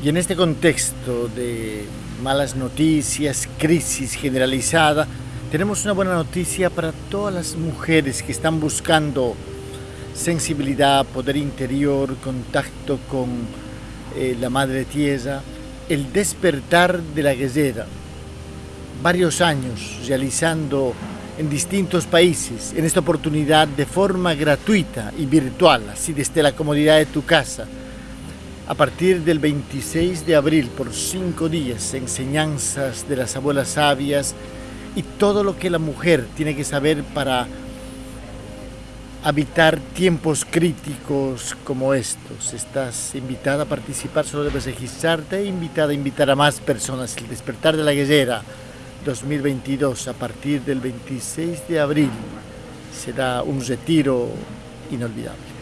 Y en este contexto de malas noticias, crisis generalizada, tenemos una buena noticia para todas las mujeres que están buscando sensibilidad, poder interior, contacto con eh, la Madre Tierra, el despertar de la guerrera. Varios años realizando en distintos países, en esta oportunidad de forma gratuita y virtual, así desde la comodidad de tu casa. A partir del 26 de abril, por cinco días, enseñanzas de las abuelas sabias y todo lo que la mujer tiene que saber para habitar tiempos críticos como estos. Estás invitada a participar, solo debes registrarte e invitada a invitar a más personas. El despertar de la guerrera 2022 a partir del 26 de abril será un retiro inolvidable.